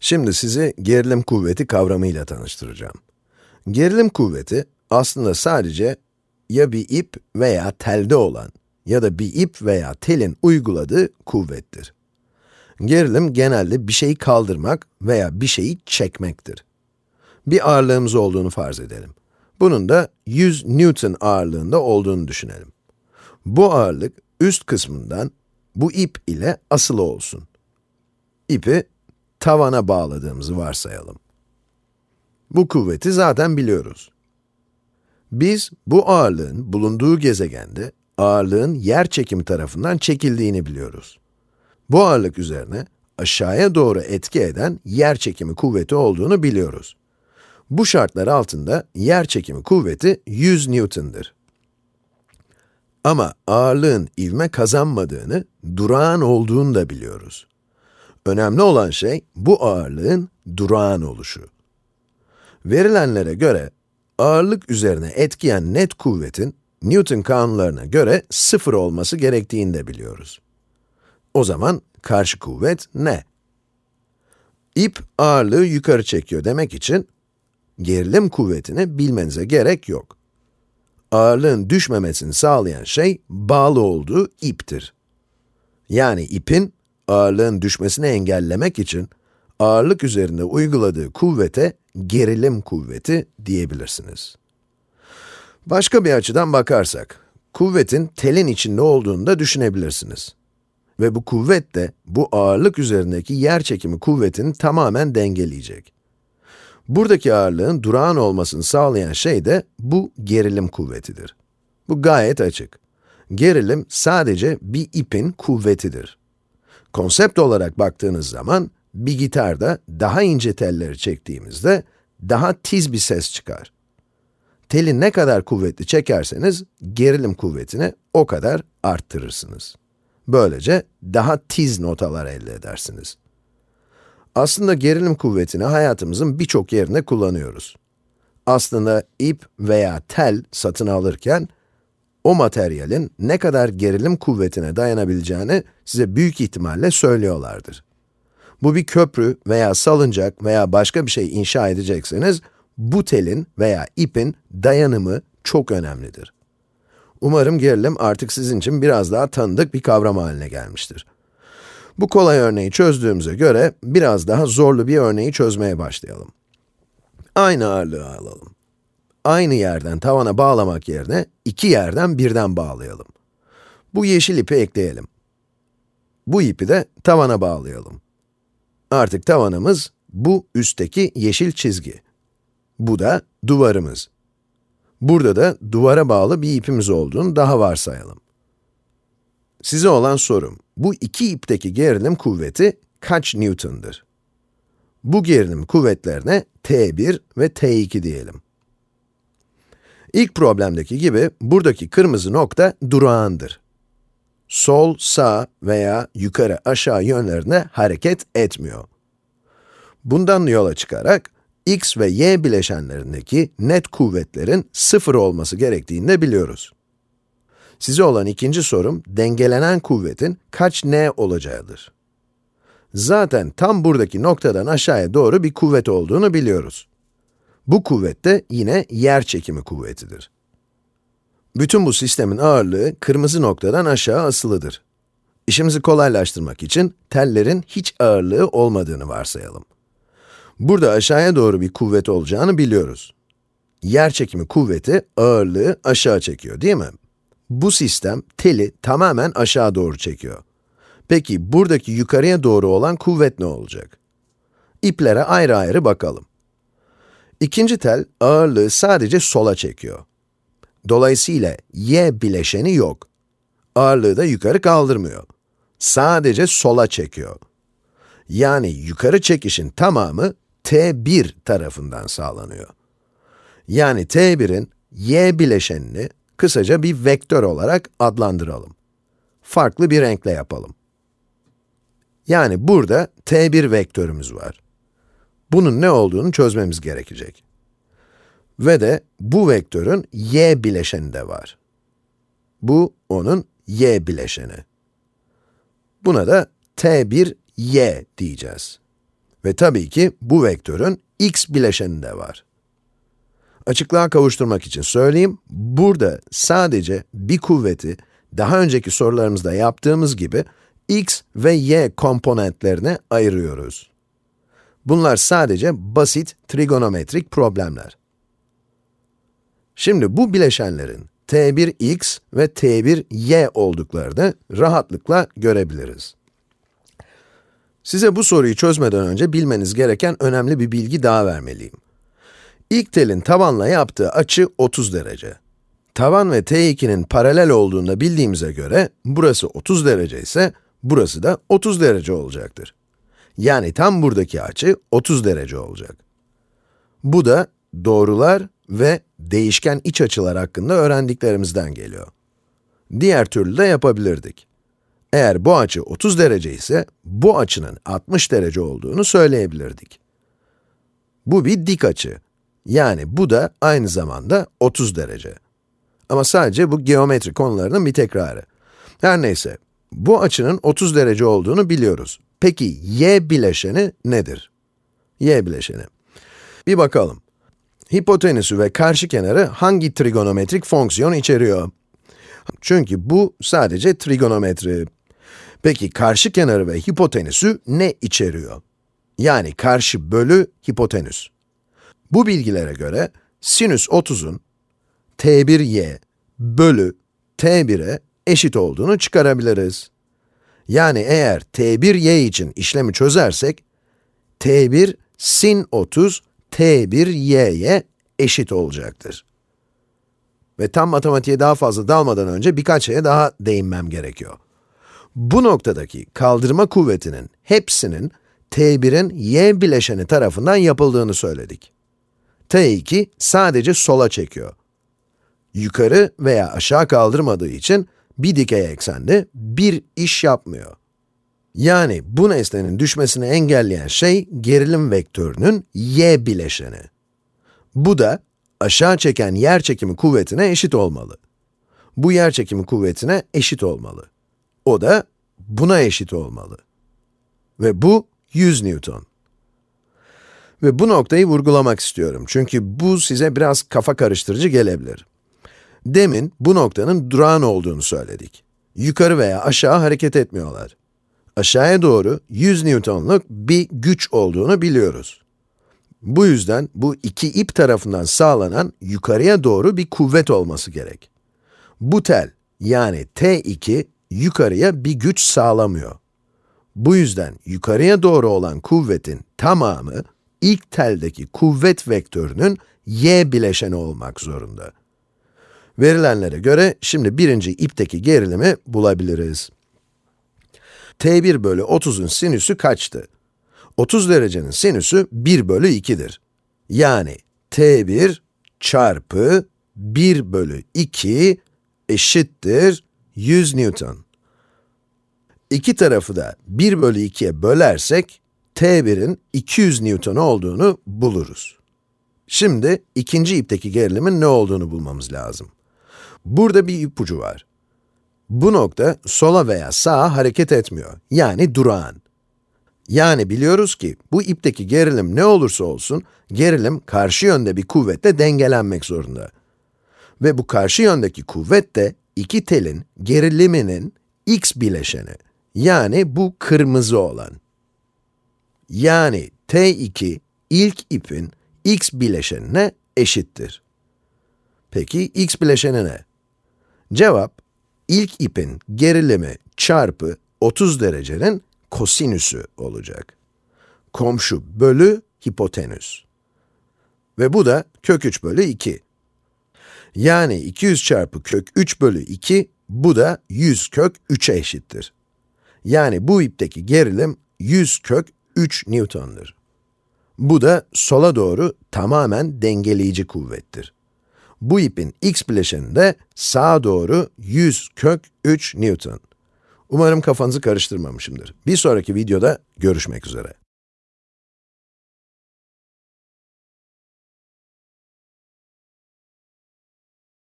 Şimdi sizi gerilim kuvveti kavramıyla tanıştıracağım. Gerilim kuvveti aslında sadece ya bir ip veya telde olan ya da bir ip veya telin uyguladığı kuvvettir. Gerilim genelde bir şeyi kaldırmak veya bir şeyi çekmektir. Bir ağırlığımız olduğunu farz edelim. Bunun da 100 Newton ağırlığında olduğunu düşünelim. Bu ağırlık üst kısmından bu ip ile asılı olsun. İpi tavana bağladığımızı varsayalım. Bu kuvveti zaten biliyoruz. Biz bu ağırlığın bulunduğu gezegende ağırlığın yer çekimi tarafından çekildiğini biliyoruz. Bu ağırlık üzerine aşağıya doğru etki eden yer çekimi kuvveti olduğunu biliyoruz. Bu şartlar altında yer çekimi kuvveti 100 Newton'dır. Ama ağırlığın ivme kazanmadığını, durağan olduğunu da biliyoruz. Önemli olan şey, bu ağırlığın durağan oluşu. Verilenlere göre, ağırlık üzerine etkiyen net kuvvetin, Newton kanunlarına göre sıfır olması gerektiğini de biliyoruz. O zaman, karşı kuvvet ne? İp ağırlığı yukarı çekiyor demek için, gerilim kuvvetini bilmenize gerek yok. Ağırlığın düşmemesini sağlayan şey, bağlı olduğu iptir. Yani ipin, ağırlığın düşmesini engellemek için, ağırlık üzerinde uyguladığı kuvvete, gerilim kuvveti diyebilirsiniz. Başka bir açıdan bakarsak, kuvvetin telin içinde olduğunu da düşünebilirsiniz. Ve bu kuvvet de, bu ağırlık üzerindeki yer çekimi kuvvetini tamamen dengeleyecek. Buradaki ağırlığın durağan olmasını sağlayan şey de bu gerilim kuvvetidir. Bu gayet açık. Gerilim sadece bir ipin kuvvetidir. Konsept olarak baktığınız zaman, bir gitarda daha ince telleri çektiğimizde daha tiz bir ses çıkar. Teli ne kadar kuvvetli çekerseniz, gerilim kuvvetini o kadar arttırırsınız. Böylece daha tiz notalar elde edersiniz. Aslında gerilim kuvvetini hayatımızın birçok yerinde kullanıyoruz. Aslında ip veya tel satın alırken, o materyalin ne kadar gerilim kuvvetine dayanabileceğini size büyük ihtimalle söylüyorlardır. Bu bir köprü veya salıncak veya başka bir şey inşa edecekseniz, bu telin veya ipin dayanımı çok önemlidir. Umarım gerilim artık sizin için biraz daha tanıdık bir kavram haline gelmiştir. Bu kolay örneği çözdüğümüze göre, biraz daha zorlu bir örneği çözmeye başlayalım. Aynı ağırlığı alalım. Aynı yerden tavana bağlamak yerine, iki yerden birden bağlayalım. Bu yeşil ipi ekleyelim. Bu ipi de tavana bağlayalım. Artık tavanımız, bu üstteki yeşil çizgi. Bu da duvarımız. Burada da duvara bağlı bir ipimiz olduğunu daha varsayalım. Size olan sorum, bu iki ipteki gerilim kuvveti kaç Newton'dır? Bu gerilim kuvvetlerine T1 ve T2 diyelim. İlk problemdeki gibi, buradaki kırmızı nokta durağandır. Sol, sağ veya yukarı, aşağı yönlerine hareket etmiyor. Bundan yola çıkarak, x ve y bileşenlerindeki net kuvvetlerin sıfır olması gerektiğini de biliyoruz. Size olan ikinci sorum, dengelenen kuvvetin kaç n olacağıdır. Zaten tam buradaki noktadan aşağıya doğru bir kuvvet olduğunu biliyoruz. Bu kuvvet de yine yer çekimi kuvvetidir. Bütün bu sistemin ağırlığı kırmızı noktadan aşağı asılıdır. İşimizi kolaylaştırmak için tellerin hiç ağırlığı olmadığını varsayalım. Burada aşağıya doğru bir kuvvet olacağını biliyoruz. Yer çekimi kuvveti ağırlığı aşağı çekiyor değil mi? Bu sistem teli tamamen aşağı doğru çekiyor. Peki buradaki yukarıya doğru olan kuvvet ne olacak? İplere ayrı ayrı bakalım. İkinci tel ağırlığı sadece sola çekiyor. Dolayısıyla y bileşeni yok. Ağırlığı da yukarı kaldırmıyor. Sadece sola çekiyor. Yani yukarı çekişin tamamı T1 tarafından sağlanıyor. Yani T1'in y bileşenini kısaca bir vektör olarak adlandıralım. Farklı bir renkle yapalım. Yani burada t1 vektörümüz var. Bunun ne olduğunu çözmemiz gerekecek. Ve de bu vektörün y bileşeni de var. Bu onun y bileşeni. Buna da t1 y diyeceğiz. Ve tabii ki bu vektörün x bileşeni de var. Açıklığa kavuşturmak için söyleyeyim, burada sadece bir kuvveti daha önceki sorularımızda yaptığımız gibi x ve y komponentlerine ayırıyoruz. Bunlar sadece basit trigonometrik problemler. Şimdi bu bileşenlerin t1x ve t1y olduklarını rahatlıkla görebiliriz. Size bu soruyu çözmeden önce bilmeniz gereken önemli bir bilgi daha vermeliyim. İlk telin tavanla yaptığı açı 30 derece. Tavan ve t2'nin paralel olduğunu bildiğimize göre, burası 30 derece ise, burası da 30 derece olacaktır. Yani tam buradaki açı 30 derece olacak. Bu da doğrular ve değişken iç açılar hakkında öğrendiklerimizden geliyor. Diğer türlü de yapabilirdik. Eğer bu açı 30 derece ise, bu açının 60 derece olduğunu söyleyebilirdik. Bu bir dik açı. Yani bu da aynı zamanda 30 derece. Ama sadece bu geometri konularının bir tekrarı. Her neyse, bu açının 30 derece olduğunu biliyoruz. Peki y bileşeni nedir? y bileşeni. Bir bakalım. Hipotenüsü ve karşı kenarı hangi trigonometrik fonksiyon içeriyor? Çünkü bu sadece trigonometri. Peki karşı kenarı ve hipotenüsü ne içeriyor? Yani karşı bölü hipotenüs. Bu bilgilere göre sinüs 30'un t1y bölü t1'e eşit olduğunu çıkarabiliriz. Yani eğer t1y için işlemi çözersek, t1 sin 30 t1y'ye eşit olacaktır. Ve tam matematiğe daha fazla dalmadan önce birkaç şeye daha değinmem gerekiyor. Bu noktadaki kaldırma kuvvetinin hepsinin t1'in y bileşeni tarafından yapıldığını söyledik. t2 sadece sola çekiyor. Yukarı veya aşağı kaldırmadığı için bir dikey eksende bir iş yapmıyor. Yani bu nesnenin düşmesini engelleyen şey gerilim vektörünün y bileşeni. Bu da aşağı çeken yer çekimi kuvvetine eşit olmalı. Bu yer çekimi kuvvetine eşit olmalı. O da buna eşit olmalı. Ve bu 100 Newton. Ve bu noktayı vurgulamak istiyorum çünkü bu size biraz kafa karıştırıcı gelebilir. Demin bu noktanın durağan olduğunu söyledik. Yukarı veya aşağı hareket etmiyorlar. Aşağıya doğru 100 Newton'luk bir güç olduğunu biliyoruz. Bu yüzden bu iki ip tarafından sağlanan yukarıya doğru bir kuvvet olması gerek. Bu tel, yani T2, yukarıya bir güç sağlamıyor. Bu yüzden yukarıya doğru olan kuvvetin tamamı, ilk teldeki kuvvet vektörünün y bileşeni olmak zorunda. Verilenlere göre şimdi birinci ipteki gerilimi bulabiliriz. t1 bölü 30'un sinüsü kaçtı? 30 derecenin sinüsü 1 bölü 2'dir. Yani t1 çarpı 1 bölü 2 eşittir 100 Newton. İki tarafı da 1 bölü 2'ye bölersek, t1'in 200 Newton olduğunu buluruz. Şimdi ikinci ipteki gerilimin ne olduğunu bulmamız lazım. Burada bir ipucu var. Bu nokta sola veya sağa hareket etmiyor, yani durağan. Yani biliyoruz ki bu ipteki gerilim ne olursa olsun, gerilim karşı yönde bir kuvvetle dengelenmek zorunda. Ve bu karşı yöndeki kuvvet de iki telin geriliminin x bileşeni. Yani bu kırmızı olan. Yani t2 ilk ipin x bileşenine eşittir. Peki x bileşeni ne? Cevap, ilk ipin gerilimi çarpı 30 derecenin kosinüsü olacak. Komşu bölü hipotenüs. Ve bu da kök 3 bölü 2. Yani 200 çarpı kök 3 bölü 2, bu da 100 kök 3'e eşittir. Yani bu ipteki gerilim 100 kök 3 Newton'dur. Bu da sola doğru tamamen dengeleyici kuvvettir. Bu ipin x bileşeninde sağa doğru 100 kök 3 Newton. Umarım kafanızı karıştırmamışımdır. Bir sonraki videoda görüşmek üzere.